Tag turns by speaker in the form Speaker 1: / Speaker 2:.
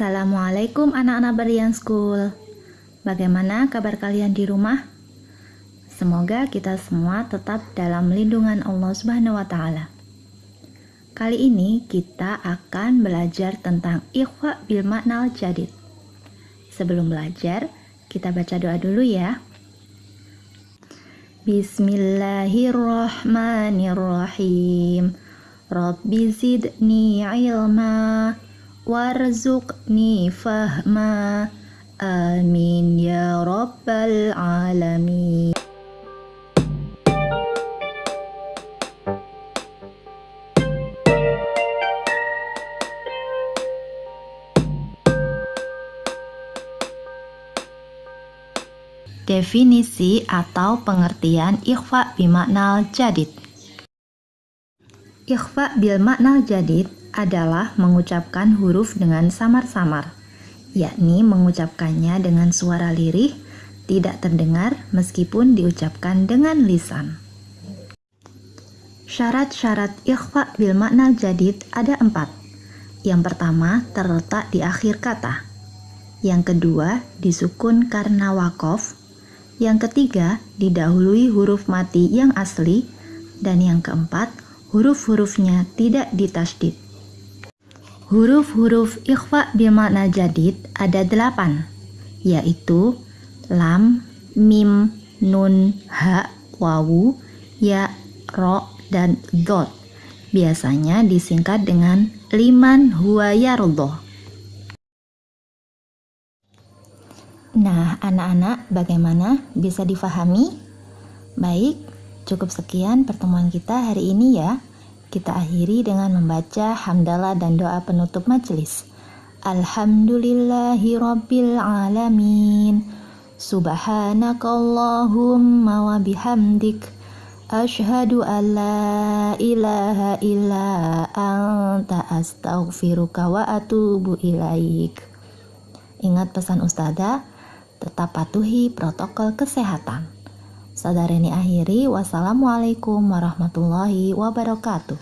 Speaker 1: Assalamualaikum anak-anak Berian School. Bagaimana kabar kalian di rumah? Semoga kita semua tetap dalam lindungan Allah Subhanahu wa taala. Kali ini kita akan belajar tentang ikhfa bil makna jadid. Sebelum belajar, kita baca doa dulu ya. Bismillahirrahmanirrahim. Rabbi zidni ilma warzuqni fahma. Amin ya rabbal alamin. Definisi atau pengertian ikhfa bimaknal jadid Ikhfa bil maknal jadid adalah mengucapkan huruf dengan samar-samar, yakni mengucapkannya dengan suara lirih, tidak terdengar meskipun diucapkan dengan lisan. Syarat-syarat ikhfa bil makna jadid ada empat. Yang pertama terletak di akhir kata. Yang kedua disukun karena wakof. Yang ketiga didahului huruf mati yang asli. Dan yang keempat huruf-hurufnya tidak ditasdid. Huruf-huruf ikhfa bermakna jadid ada delapan, yaitu lam, mim, nun, ha, wawu, ya, ro, dan dot. Biasanya disingkat dengan liman huwa yardoh. Nah, anak-anak bagaimana? Bisa difahami? Baik, cukup sekian pertemuan kita hari ini ya. Kita akhiri dengan membaca hamdalah dan doa penutup majelis. Alhamdulillahi rabbil alamin. Subhanakallahumma wa bihamdik. Ashhadu an la ilaha illa anta astaghfiruka wa atubu ilaik. Ingat pesan ustazah, tetap patuhi protokol kesehatan. Saudara ini akhiri, wassalamualaikum warahmatullahi wabarakatuh.